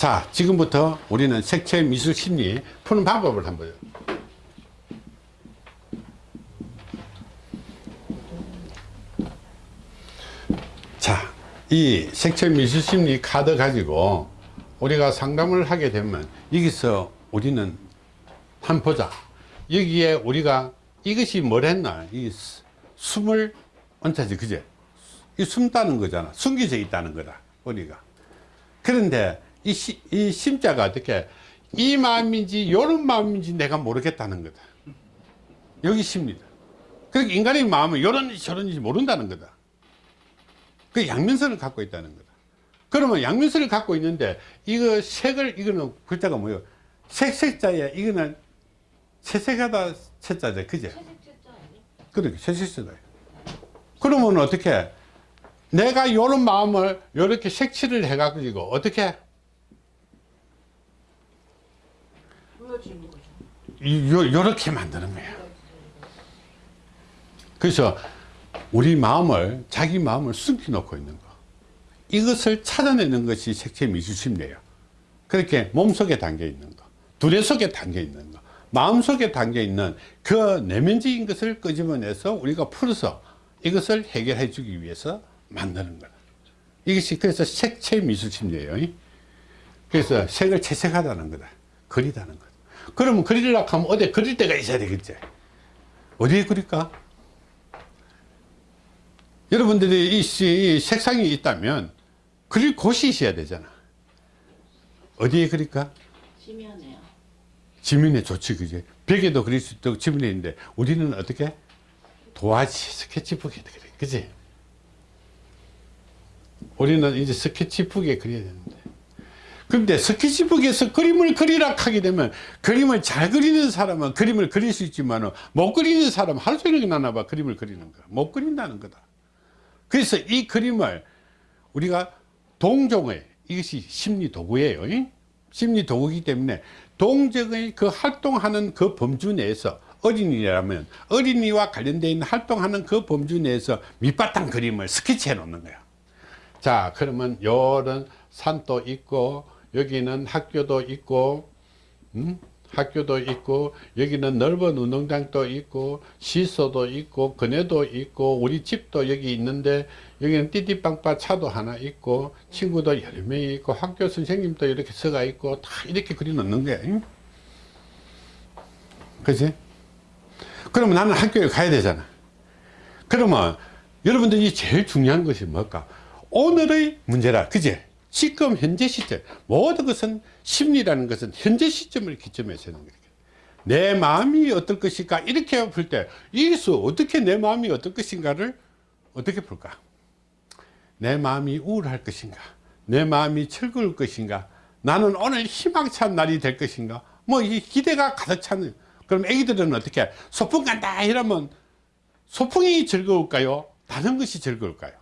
자 지금부터 우리는 색채 미술 심리 푸는 방법을 한번 자, 이 색채 미술 심리 카드 가지고 우리가 상담을 하게 되면 여기서 우리는 한 보자. 여기에 우리가 이것이 뭘 했나? 이 수- 숨을 언타지 그제? 이 숨다는 거잖아. 숨겨져 있다는 거다. 우리가. 그런데 이, 시, 이 심자가 어떻게 이 마음인지 요런 마음인지 내가 모르겠다는 거다. 여기 심리다. 그러니까 인간의 마음은 요런지 저런지 모른다는 거다. 그 양면선을 갖고 있다는 거다. 그러면 양면선을 갖고 있는데 이거 색을 이거는 글자가 뭐예요? 색색자에 이거는 채색하다 채자죠, 그제? 그렇게 채색자다. 그러면 어떻게? 내가 요런 마음을 요렇게 색칠을 해 가지고 어떻게? 보여지는 거죠. 이- 요, 요렇게 만드는 거야. 그래서 우리 마음을, 자기 마음을 숨겨놓고 있는 거. 이것을 찾아내는 것이 색채 미술심리예요. 그렇게 몸속에 담겨 있는 거, 두뇌 속에 담겨 있는 거, 마음 속에 담겨 있는 그 내면적인 것을 끄집어내서 우리가 풀어서 이것을 해결해 주기 위해서 만드는 거다. 이것이 그래서 색채 미술심리예요. 그래서 색을 채색하다는 거다. 그리다는 거다. 그러면 그리려고 하면 어디 그릴 데가 있어야 되겠지. 어디에 그릴까? 여러분들이 이, 색상이 있다면 그릴 곳이 있어야 되잖아. 어디에 그릴까? 심연해요. 지면에 좋지, 그지? 벽에도 그릴 수 있고 지면에 있는데 우리는 어떻게? 도화지, 스케치북에 그래, 그지? 우리는 이제 스케치북에 그려야 되는데. 근데 스케치북에서 그림을 그리라 하게 되면 그림을 잘 그리는 사람은 그림을 그릴 수 있지만 못 그리는 사람은 하루 종일 나나 봐 그림을 그리는 거야. 못 그린다는 거다. 그래서 이 그림을 우리가 동종의 이것이 심리 도구예요. 이? 심리 도구이기 때문에 동정의 그 활동하는 그 범주 내에서 어린이라면 어린이와 관련되어 있는 활동하는 그 범주 내에서 밑바탕 그림을 스케치해 놓는 거야. 자, 그러면 요런 산도 있고 여기는 학교도 있고 음? 학교도 있고 여기는 넓은 운동장도 있고 시소도 있고 그네도 있고 우리 집도 여기 있는데 여기는 띠띠빵빠 차도 하나 있고 친구도 여러 명이 있고 학교 선생님도 이렇게 서가 있고 다 이렇게 그려 놓는 거야 응? 그지? 그러면 나는 학교에 가야 되잖아 그러면 여러분들이 제일 중요한 것이 뭘까 오늘의 문제라 그제 지금 현재 시점 모든 것은 심리라는 것은 현재 시점을 기점해서 하는 거예요. 내 마음이 어떨 것인가? 이렇게 풀때 여기서 어떻게 내 마음이 어떨 것인가를 어떻게 풀까? 내 마음이 우울할 것인가? 내 마음이 즐거울 것인가? 나는 오늘 희망찬 날이 될 것인가? 뭐 이 기대가 가득 차는 그럼 애기들은 어떻게? 소풍 간다 이러면 소풍이 즐거울까요? 다른 것이 즐거울까요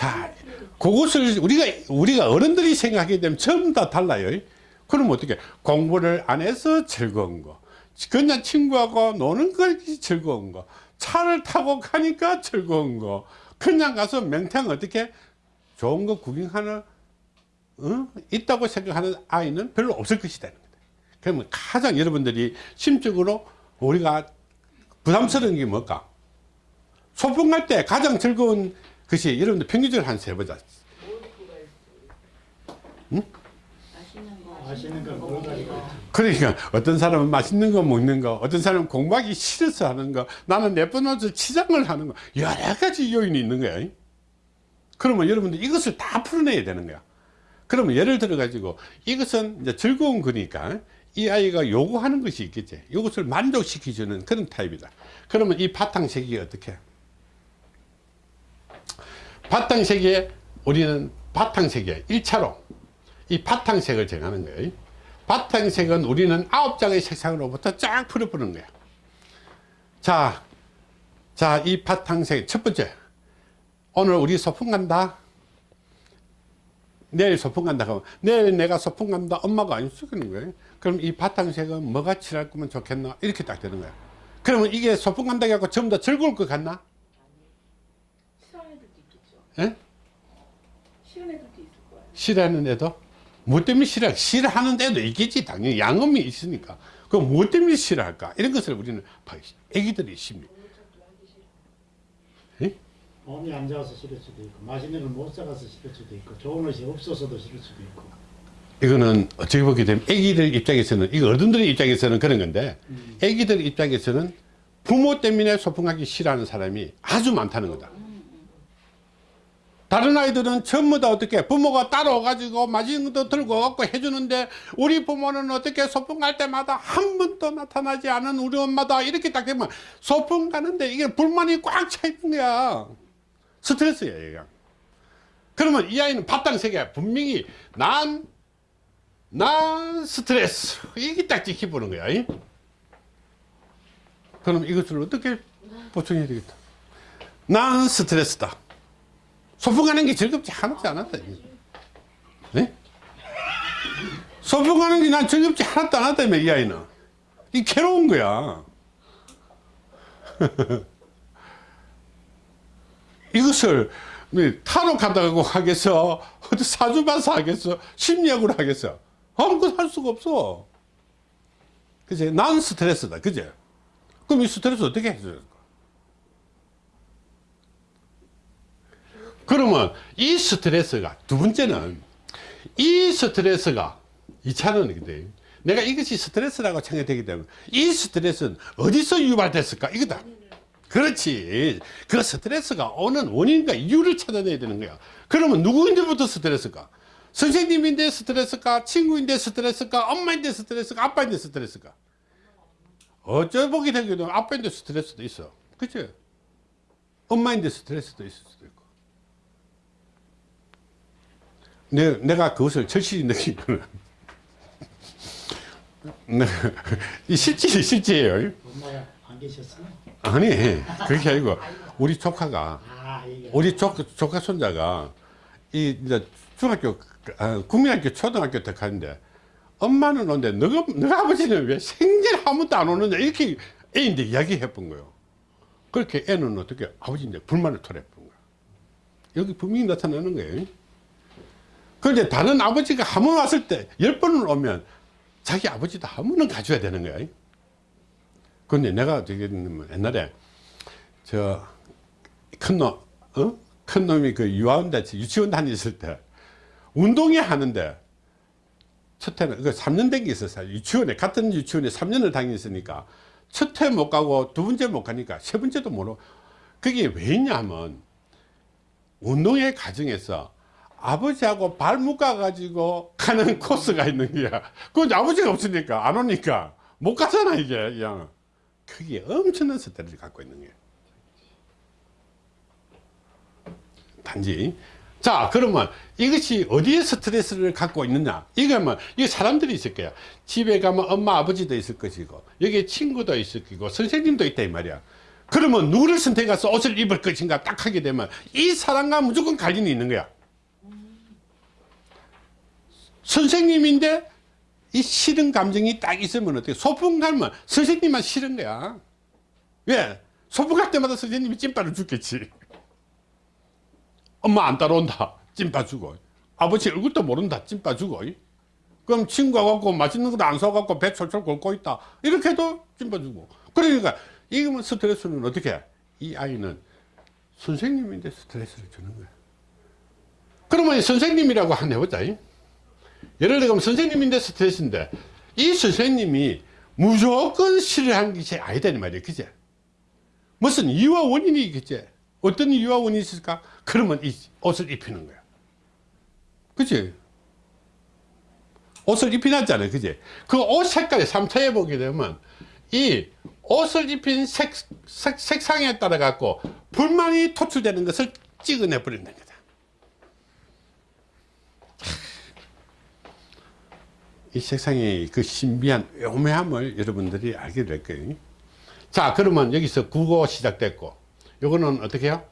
자, 그것을 우리가, 우리가 어른들이 생각하게 되면 전부 다 달라요. 그럼 어떻게, 공부를 안 해서 즐거운 거, 그냥 친구하고 노는 것이 즐거운 거, 차를 타고 가니까 즐거운 거, 그냥 가서 맹탕 어떻게 좋은 거 구경하는, 어? 있다고 생각하는 아이는 별로 없을 것이다. 그러면 가장 여러분들이 심적으로 우리가 부담스러운 게 뭘까? 소풍 갈 때 가장 즐거운 것이 여러분들 평균적으로 한 세 보자. 맛있는 거. 맛있는 걸 먹어가지고. 그러니까 어떤 사람은 맛있는 거 먹는 거, 어떤 사람은 공부하기 싫어서 하는 거, 나는 예쁜 옷을 치장을 하는 거, 여러 가지 요인이 있는 거야. 그러면 여러분들 이것을 다 풀어내야 되는 거야. 그러면 예를 들어 가지고 이것은 이제 즐거운 거니까 이 아이가 요구하는 것이 있겠지. 이것을 만족시켜주는 그런 타입이다. 그러면 이 바탕색이 어떻게? 바탕색에 우리는 바탕색에 1차로 이 바탕색을 정하는 거예요. 바탕색은 우리는 아홉 장의 색상으로부터 쫙 풀어보는 거야. 자, 자, 이 바탕색 첫 번째. 오늘 우리 소풍 간다. 내일 소풍 간다. 그러면 내일 내가 소풍 간다. 엄마가 안 쓰는 거예요. 그럼 이 바탕색은 뭐가 칠할 거면 좋겠나? 이렇게 딱 되는 거야. 그러면 이게 소풍 간다 해갖고 전부 다 즐거울 것 같나? 싫어하는 애들도 있겠죠. 예? 싫은 애들도 있을 거예요. 싫어하는 애도? 뭐 때문에 싫어 싫어하는 애도 있겠지 당연히. 양음이 있으니까. 그럼 뭐 때문에 싫어할까? 이런 것을 우리는 봐야 애기들이 심리 예? 몸이 안 좋아서 싫을 수도 있고 맛있는 걸 못 사가서 싫을 수도 있고 좋은 옷이 없어서도 싫을 수도 있고. 이거는 어떻게 보게 되면 애기들 입장에서는 이거 어른들의 입장에서는 그런 건데 애기들 입장에서는 부모 때문에 소풍하기 싫어하는 사람이 아주 많다는 거다 다른 아이들은 전부 다 어떻게 부모가 따라와가지고 맛있는 것도 들고 갖고 해주는데 우리 부모는 어떻게 소풍 갈 때마다 한 번도 나타나지 않은 우리 엄마다 이렇게 딱 되면 소풍 가는데 이게 불만이 꽉 차 있는 거야. 스트레스야 얘가 그러면 이 아이는 바탕 세계 분명히 난, 난 스트레스. 이게 딱 지켜보는 거야 이? 그럼 이것을 어떻게 보충해야 되겠다? 난 스트레스다 소풍 가는 게 즐겁지 하나도 않았다. 네? 소풍 가는 게 난 즐겁지 하나도 않았다며, 이 아이는. 이 괴로운 거야. 이것을 뭐 타로 간다고 하겠어? 어디 사주 봐서 하겠어? 심리학으로 하겠어? 아무것도 할 수가 없어. 그지? 난 스트레스다. 그지? 그럼 이 스트레스 어떻게 해줘야 될까? 그러면 이 스트레스가 두 번째는 이 스트레스가 이차원이거든 내가 이것이 스트레스라고 생각되기 때문에 이 스트레스는 어디서 유발됐을까? 이거다. 그렇지. 그 스트레스가 오는 원인과 이유를 찾아내야 되는 거야. 그러면 누구인데부터 스트레스가 선생님인데 스트레스가 친구인데 스트레스가 엄마인데 스트레스가 아빠인데 스트레스가 어쩌 보게 되면 아빠인데 스트레스도 있어. 그치? 엄마인데 스트레스도 있을 수도 있고 내, 내가 그것을 절실히 느낀 거는 네, 이 실제 실제예요. 엄마가 안 계셨어요? 아니 그렇게 아니고 우리 조카가 아 우리 조, 조카 손자가 이 이제 중학교 아, 국민학교 초등학교 때 가는데 엄마는 오는데 너가 너가 아버지는 왜 생전 한 번도 안 오느냐 이렇게 애인데 이야기해 본 거예요. 그렇게 애는 어떻게 아버지인데 불만을 토해본 거야. 여기 분명히 나타나는 거예요. 그런데 다른 아버지가 한 번 왔을 때 열 번을 오면 자기 아버지도 한 번은 가져야 되는 거야. 근데 내가 되게 옛날에 저 큰 놈, 어? 큰 놈이 그 유아원대 유치원 다녔을 때 운동회 하는데 첫 해는 그 3년 된 게 있었어요. 유치원에 같은 유치원에 3년을 다녔으니까 첫 해 못 가고 두 번째 못 가니까 세 번째도 모르. 그게 왜 있냐면 운동회 과정에서 아버지하고 발 묶어 가지고 가는 코스가 있는 거야. 그건 아버지가 없으니까 안 오니까 못 가잖아 이게 그냥. 그게 엄청난 스트레스를 갖고 있는 거예요. 단지 자 그러면 이것이 어디에 스트레스를 갖고 있느냐 이거면 이 사람들이 있을 거야 집에 가면 엄마 아버지도 있을 것이고 여기 친구도 있을 거고 선생님도 있다 이 말이야 그러면 누구를 선택해서 옷을 입을 것인가 딱 하게 되면 이 사람과 무조건 관련이 있는 거야 선생님인데 이 싫은 감정이 딱 있으면 어떻게 소풍 가면 선생님만 싫은 거야. 왜? 소풍 갈 때마다 선생님이 찐빠를 죽겠지. 엄마 안 따라온다. 찐빠 주고 아버지 얼굴도 모른다. 찐빠 주고 그럼 친구가 갖고 맛있는 것도 안 사갖고 배 철철 걷고 있다. 이렇게 해도 찐빠 주고 그러니까 이거면 스트레스는 어떻게 해? 이 아이는 선생님인데 스트레스를 주는 거야. 그러면 이 선생님이라고 한 해보자 예를 들면 선생님인데 스트레스인데 이 선생님이 무조건 싫어하는 것이 아니다 이 말이야 그제? 무슨 이유와 원인이 있겠지 어떤 이유와 원인이 있을까? 그러면 이 옷을 입히는 거야. 그치? 옷을 입히놨잖아요. 그지 그옷 색깔이 3차에 보게 되면 이 옷을 입힌 색, 색, 색상에 따라 갖고 불만이 토출되는 것을 찍어내 버린다는 거다 이 색상의 그 신비한 오묘함을 여러분들이 알게 될 거예요 자 그러면 여기서 국어 시작됐고 요거는 어떻게 해요?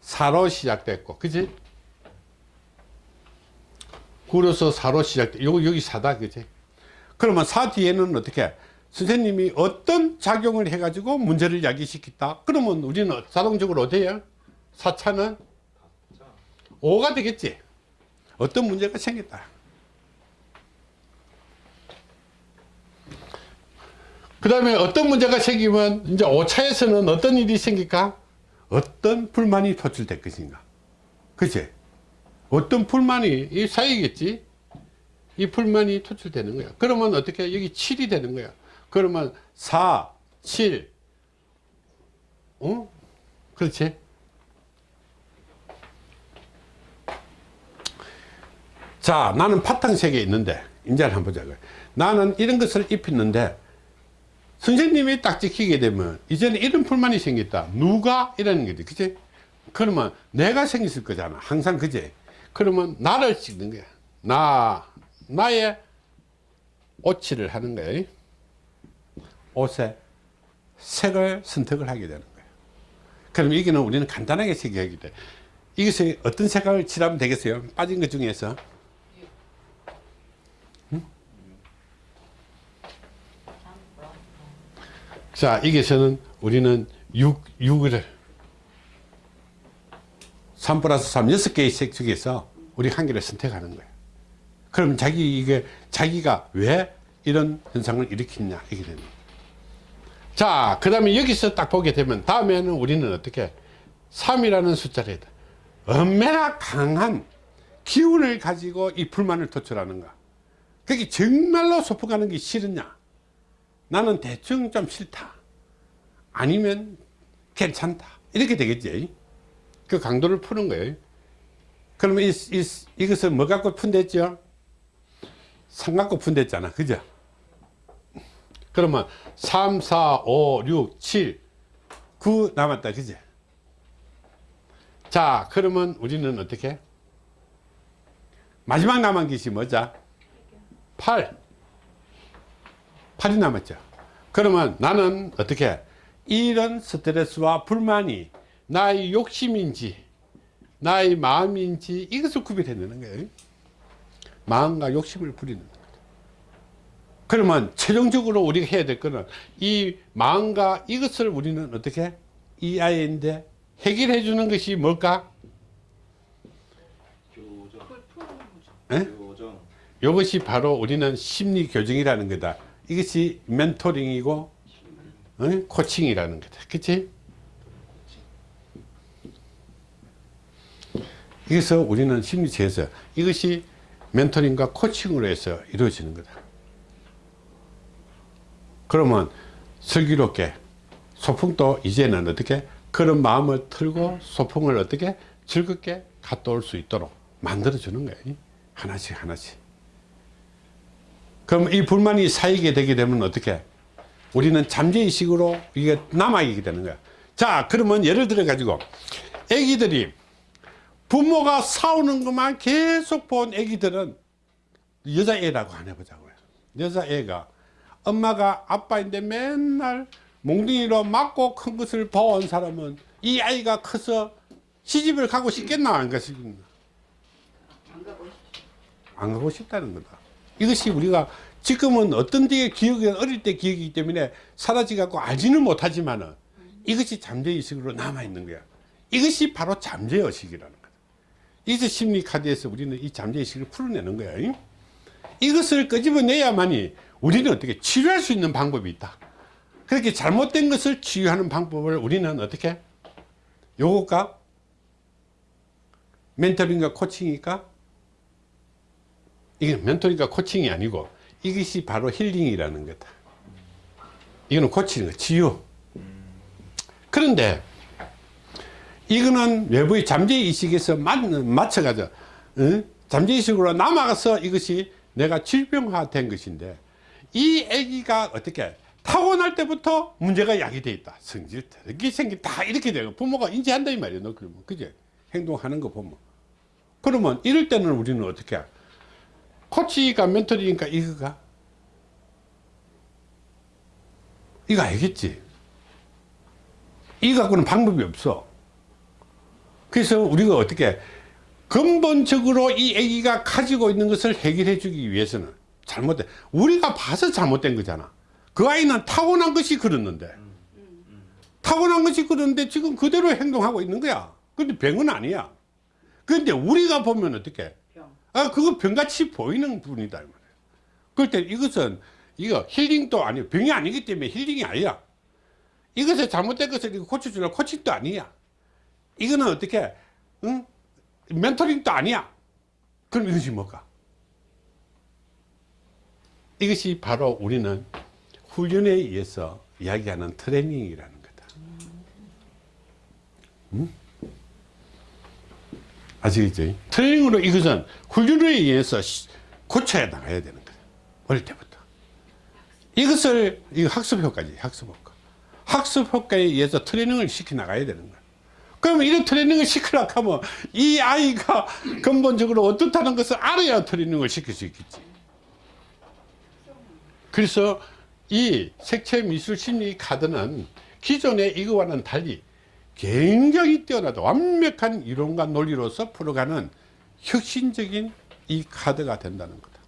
사로 시작됐고 그지? 구로서 사로 시작돼 요거 여기 사다 그지? 그러면 사 뒤에는 어떻게 선생님이 어떤 작용을 해 가지고 문제를 야기시켰다 그러면 우리는 자동적으로 어디에요? 4차는 5가 되겠지 어떤 문제가 생겼다 그 다음에 어떤 문제가 생기면 이제 5차에서는 어떤 일이 생길까? 어떤 불만이 표출될 것인가? 그치? 어떤 불만이 이 사이겠지? 이 불만이 토출되는 거야. 그러면 어떻게 여기 7이 되는 거야? 그러면 4 7 어? 그렇지? 자 나는 파탕색에 있는데 이제 한번 보자고요 나는 이런 것을 입혔는데 선생님이 딱 지키게 되면 이제는 이런 불만이 생겼다. 누가 이라는 거지? 그치? 그러면 내가 생겼을 거잖아. 항상 그제 그러면 나를 찍는 거야. 나 나의 오치를 하는 거야. 옷에 색을 선택을 하게 되는 거예요 그럼 이게는 우리는 간단하게 색하게 돼. 이것이 어떤 색을 칠하면 되겠어요? 빠진 것 중에서 자, 여기서는 우리는 6, 6을 3 플러스 3, 6개의 색 중에서 우리 한 개를 선택하는 거예요. 그럼 자기, 이게, 자기가 왜 이런 현상을 일으키냐, 이게 됩니다. 자, 그 다음에 여기서 딱 보게 되면 다음에는 우리는 어떻게 3이라는 숫자를. 얼마나 강한 기운을 가지고 이 불만을 도출하는가. 그게 정말로 소풍하는 게 싫으냐. 나는 대충 좀 싫다. 아니면 괜찮다. 이렇게 되겠지. 그 강도를 푸는 거예요. 그러면 이, 이, 이것을 뭐 갖고 푼댔죠? 상 갖고 푼댔잖아. 그죠? 그러면 3, 4, 5, 6, 7, 9 남았다. 그죠? 자, 그러면 우리는 어떻게? 마지막 남은 것이 뭐죠? 8. 8이 남았죠. 그러면 나는 어떻게 이런 스트레스와 불만이 나의 욕심인지 나의 마음인지 이것을 구별해내는 거예요. 마음과 욕심을 부리는 거예요. 그러면 최종적으로 우리가 해야 될 거는 이 마음과 이것을 우리는 어떻게 이 아이인데 해결해 주는 것이 뭘까? 교정. 에? 교정, 이것이 바로 우리는 심리 교정이라는 거다. 이것이 멘토링이고 어? 코칭이라는 거다. 그치? 그래서 우리는 심리체에서 이것이 멘토링과 코칭으로 해서 이루어지는 거다. 그러면 슬기롭게 소풍도 이제는 어떻게 그런 마음을 틀고 소풍을 어떻게 즐겁게 갔다 올 수 있도록 만들어 주는 거예요. 하나씩 하나씩. 그럼 이 불만이 쌓이게 되게 되면 어떻게? 우리는 잠재의식으로 이게 남아있게 되는 거야. 자, 그러면 예를 들어 가지고 애기들이 부모가 싸우는 것만 계속 본 애기들은 여자애라고 안 해보자고요. 여자애가 엄마가 아빠인데 맨날 몽둥이로 맞고 큰 것을 봐온 사람은 이 아이가 커서 시집을 가고 싶겠나. 안 가고 싶다는 거다. 이것이 우리가 지금은 어떤 데에 기억이 어릴 때 기억이기 때문에 사라지 갖고 알지는 못하지만은 이것이 잠재의식으로 남아있는 거야. 이것이 바로 잠재의식이라는 거다. 이제 심리 카드에서 우리는 이 잠재의식을 풀어내는 거야. 잉? 이것을 끄집어내야만이 우리는 어떻게 치료할 수 있는 방법이 있다. 그렇게 잘못된 것을 치유하는 방법을 우리는 어떻게? 요거가 멘토링과 코칭이니까 이게 멘토링과 코칭이 아니고 이것이 바로 힐링이라는 거다. 이거는 고치는 거, 치유. 그런데 이거는 외부의 잠재의식에서 맞춰가죠. 응? 잠재의식으로 남아가서 이것이 내가 질병화된 것인데 이 아기가 어떻게 타고날 때부터 문제가 야기돼 있다. 성질 이렇게 생기 다 이렇게 되고 부모가 인지한다 이 말이야. 너 그러면 그제 행동하는 거 보면 그러면 이럴 때는 우리는 어떻게 해? 코치가 멘토리니까 이거가? 이거 알겠지? 이거 갖고는 방법이 없어. 그래서 우리가 어떻게 근본적으로 이 애기가 가지고 있는 것을 해결해 주기 위해서는 잘못된 우리가 봐서 잘못된 거잖아. 그 아이는 타고난 것이 그렇는데. 타고난 것이 그런데 지금 그대로 행동하고 있는 거야. 근데 병은 아니야. 근데 우리가 보면 어떻게? 병. 아, 그거 병같이 보이는 분이다. 이 말이에요. 그럴 때 이것은, 이거 힐링도 아니고 병이 아니기 때문에 힐링이 아니야. 이것을 잘못된 것을 고쳐주려 코칭도 아니야. 이거는 어떻게, 응? 멘토링도 아니야. 그럼 이것이 뭘까? 이것이 바로 우리는 훈련에 의해서 이야기하는 트레이닝이라는 거다. 응? 아시겠죠? 트레이닝으로 이것은 훈련에 의해서 시- 고쳐야 나가야 되는 거다. 어릴 때부터. 이것을, 이거 학습 효과지, 학습 효과. 학습 효과에 의해서 트레이닝을 시켜 나가야 되는 거야. 그러면 이런 트레이닝을 시키려고 하면 이 아이가 근본적으로 어떻다는 것을 알아야 트레이닝을 시킬 수 있겠지. 그래서 이 색채 미술 심리 카드는 기존의 이거와는 달리 굉장히 뛰어나다 완벽한 이론과 논리로서 풀어가는 혁신적인 이 카드가 된다는 거다.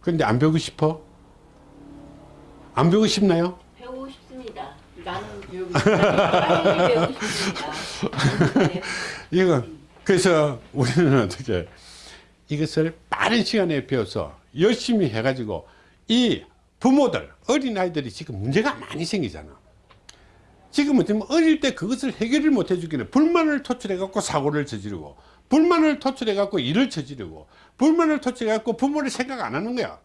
그런데 안 배우고 싶어? 안 배우고 싶나요? 배우고 싶습니다. 나는 배우고 싶다. 빨리 배우고 싶습니다. 네. 이거 그래서 우리는 어떻게 이것을 빠른 시간에 배워서 열심히 해가지고 이 부모들 어린아이들이 지금 문제가 많이 생기잖아 지금은 지금 어릴 때 그것을 해결을 못 해주기는 불만을 토출해 갖고 사고를 저지르고 불만을 토출해 갖고 일을 저지르고 불만을 토출해 갖고 부모를 생각 안 하는 거야.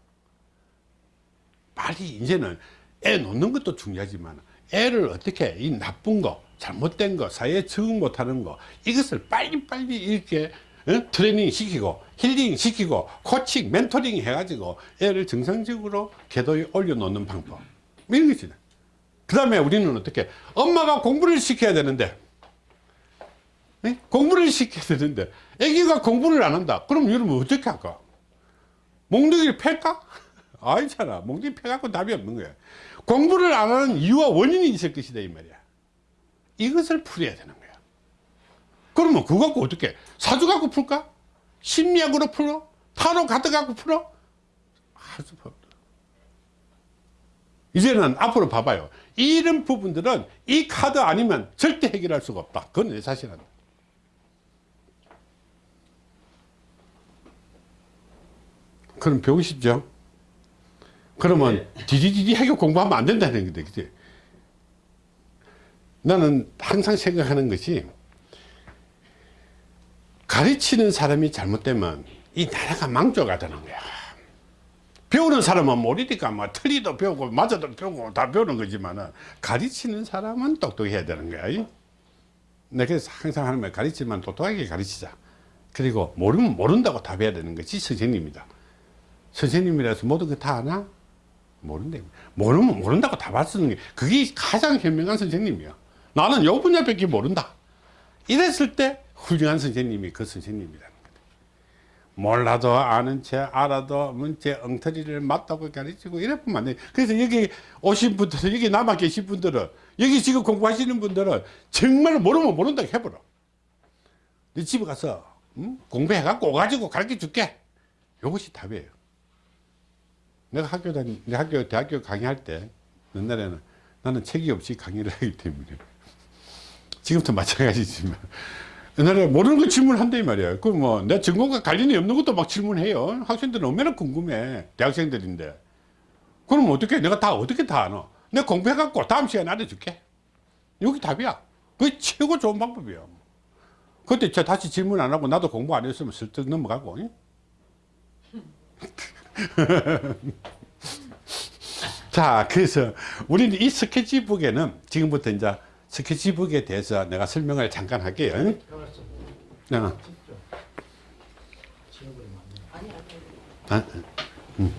빨리 이제는 애 놓는 것도 중요하지만 애를 어떻게 이 나쁜 거 잘못된 거 사회에 적응 못하는 거 이것을 빨리빨리 이렇게 어? 트레이닝 시키고 힐링 시키고 코칭 멘토링 해가지고 애를 정상적으로 궤도에 올려놓는 방법. 이런 것이다 그 다음에 우리는 어떻게 엄마가 공부를 시켜야 되는데 예? 공부를 시켜야 되는데 애기가 공부를 안 한다 그럼 여러분 어떻게 할까 몽둥이를 팰까? 아니잖아. 몽둥이 패갖고 답이 없는 거야. 공부를 안 하는 이유와 원인이 있을 것이다, 이 말이야. 이것을 풀어야 되는 거야. 그러면 그거 갖고 어떻게? 사주 갖고 풀까? 심리학으로 풀어? 타로 카드 갖고 풀어? 이제는 앞으로 봐봐요. 이런 부분들은 이 카드 아니면 절대 해결할 수가 없다. 그건 내 사실은. 그럼 배우고 싶죠? 그러면 디디디디 해결 공부하면 안 된다는 거다. 그치? 나는 항상 생각하는 것이 가르치는 사람이 잘못되면 이 나라가 망쳐가다는 거야. 배우는 사람은 모르니까 뭐 틀리도 배우고 맞아도 배우고 다 배우는 거지만 가르치는 사람은 똑똑해야 되는 거야. 이? 내가 그래서 항상 하는 말 가르치면 똑똑하게 가르치자. 그리고 모르면 모른다고 답해야 되는 것이 선생님이다. 선생님이라서 모든 거 다 아나? 모른대. 모르면 모른다고 답할 수 있는 게 그게 가장 현명한 선생님이야. 나는 요 분야밖에 모른다. 이랬을 때 훌륭한 선생님이 그 선생님이라는 거다. 몰라도 아는 채 알아도 문제 엉터리를 맞다고 가르치고 이래 보면 안 돼. 그래서 여기 오신 분들, 여기 남아 계신 분들은 여기 지금 공부하시는 분들은 정말 모르면 모른다고 해버려. 네 집에 가서 음? 공부해갖고 오가지고 가르쳐 줄게. 이것이 답이에요. 내가 학교 다니, 내 학교, 대학교 강의할 때, 옛날에는 나는 책이 없이 강의를 하기 때문에. 지금도 마찬가지지만. 옛날에 모르는 거 질문한다, 이 말이야. 그 뭐, 내 전공과 관련이 없는 것도 막 질문해요. 학생들은 얼마나 궁금해. 대학생들인데. 그럼 어떻게, 내가 다 어떻게 다 아노? 내가 공부해갖고 다음 시간에 알려줄게. 여기 답이야. 그게 최고 좋은 방법이야. 그때 저 다시 질문 안 하고 나도 공부 안 했으면 슬쩍 넘어가고. 응? 자, 그래서 우리는 이 스케치북에는 지금부터 이제 스케치북에 대해서 내가 설명을 잠깐 할게요. 어. 아, 음.